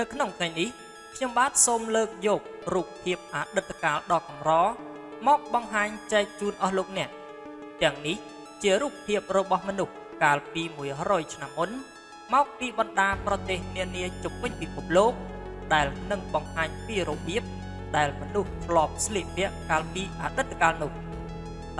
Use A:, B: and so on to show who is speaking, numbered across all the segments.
A: នៅក្នុងថ្ងៃនេះខ្ញុំបាទសូមលើកយករូបភាពអតីតកាលដ៏កម្រមកបង្ហាញចែកជូនអស់លោកអ្នកទាំងនេះជារូបភាពរបស់មនុស្សកាលពី100ឆ្នាំមុនមកពីបណ្ដាប្រទេសនានាជុំវិញពិភពលោកដែលនឹងបង្ហាញពីរបៀបដែលមនុស្សធ្លាប់ស្លៀកពាក់កាលពីអតីតកាលនោះ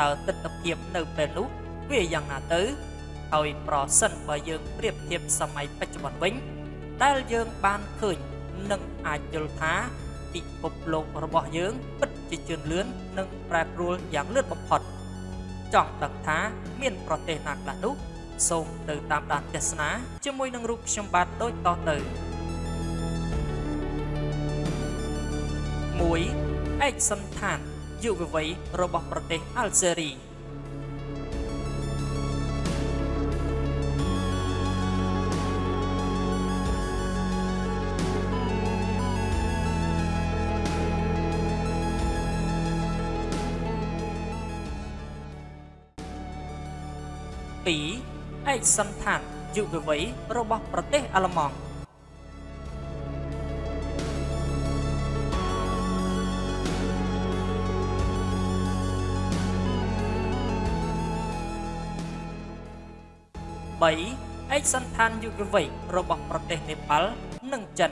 A: តើទស្សនភាពនៅពេលនោះវាយ៉ាងណាទៅហើយប្រសិនបើយើងប្រៀបធៀបសម័យបច្ចុប្បន្នវិញ ដែលយើងបានឃើញនឹងអាចយល់ថាពិភពលោករបស់យើងពិតជាជឿនលឿននិងប្រែប្រួលយ៉ាងលឿនបំផុតចង់ដឹងថាមានប្រទេសណាខ្លះនោះសូមទៅតាមដានទស្សនាជាមួយនឹងរូបខ្ញុំបាទដូចតទៅ1ឯកសន្តានយុវវ័យរបស់ប្រទេសអាល់ហ្សេរី 2ឯកសន្តានយុវវ័យរបស់ប្រទេសអាល្លឺម៉ង់3ឯកសន្តានយុវវ័យរបស់ប្រទេសនេប៉ាល់និងចិន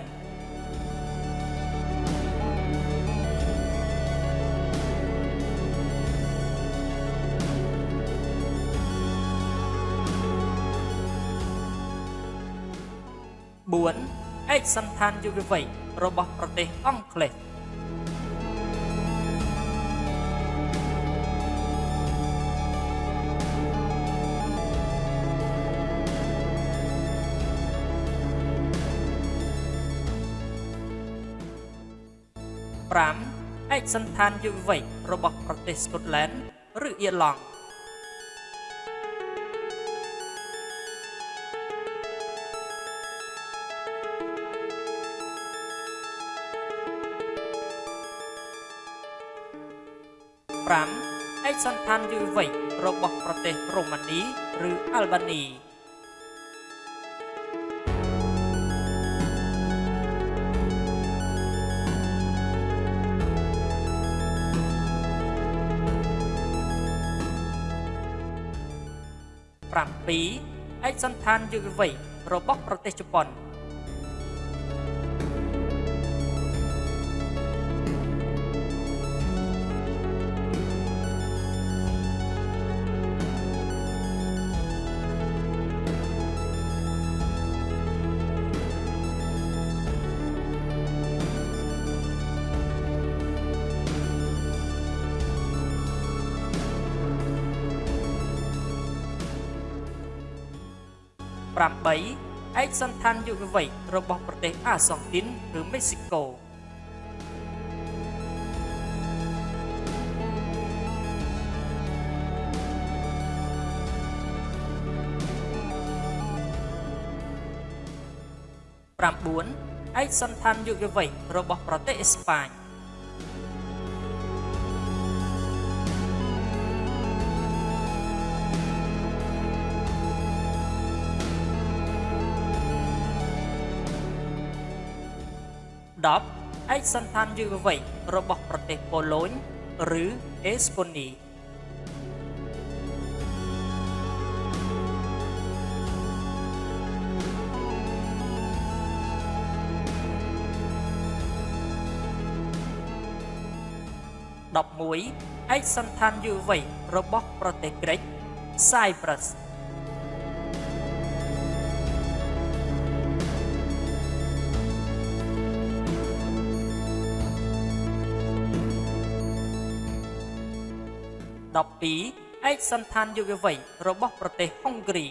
A: 4ឯកសន្តានយុវវ័យរបស់ប្រទេសអង់គ្លេស5ឯកសន្តានយុវវ័យរបស់ប្រទេសស្កុតឡែនឬអ៊ីឡង់ 5ឯកសន្តានយុវវ័យរបស់ប្រទេសរូម៉ានីឬអាល់បានី7ឯកសន្តានយុវវ័យរបស់ប្រទេសជប៉ុន 8ឯកសន្តានយុវវ័យរបស់ប្រទេសអាសង់ទីនឬមេស៊ីកូ9ឯកសន្តានយុវវ័យរបស់ប្រទេសអេស្ប៉ាញ 10ឯកសន្តានយុវវ័យរបស់ប្រទេសប៉ូឡូញឬអេស្ប៉ូនី11ឯកសន្តានយុវវ័យរបស់ប្រទេសក្រិច Cyprus 12ឯកសន្តានយុវវ័យរបស់ប្រទេសហុងគ្រី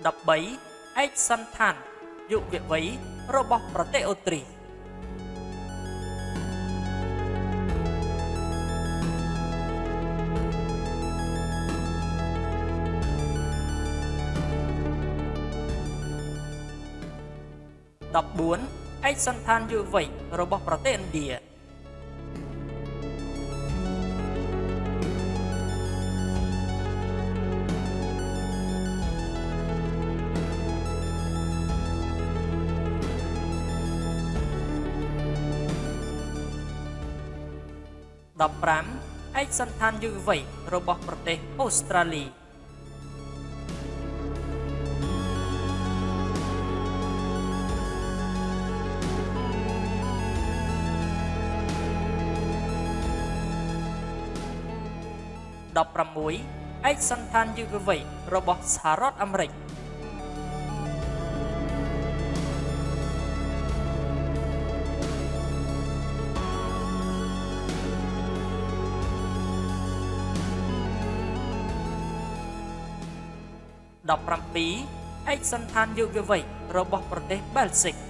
A: 13ឯកសន្តានយុវវ័យរបស់ប្រទេសអូទ្រីស 14ឯកឯកសណ្ឋានយុវវ័យរបស់ប្រទេសឥណ្ឌា15ឯកសណ្ឋានយុវវ័យរបស់ប្រទេសអូស្ត្រាលី 16ឯកសណ្ឋានយុវវ័យរបស់សហរដ្ឋអាមេរិក17ឯកសណ្ឋានយុវវ័យរបស់ប្រទេសបែលហ្សិក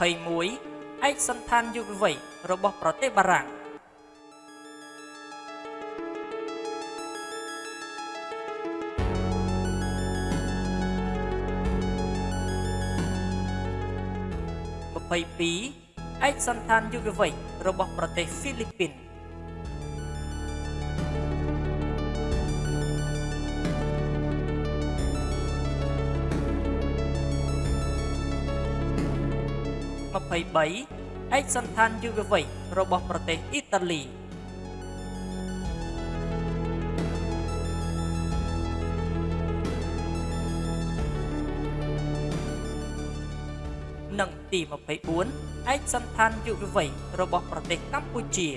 A: 21ឯកសណ្ឋានយុវវ័យរបស់ប្រទេសបារាំង22ឯកសណ្ឋានយុវវ័យរបស់ប្រទេសហ្វីលីពីន 23ឯកសណ្ឋានយុវវ័យរបស់ប្រទេសអ៊ីតាលីនិងទី24ឯកសណ្ឋានយុវវ័យរបស់ប្រទេសកម្ពុជា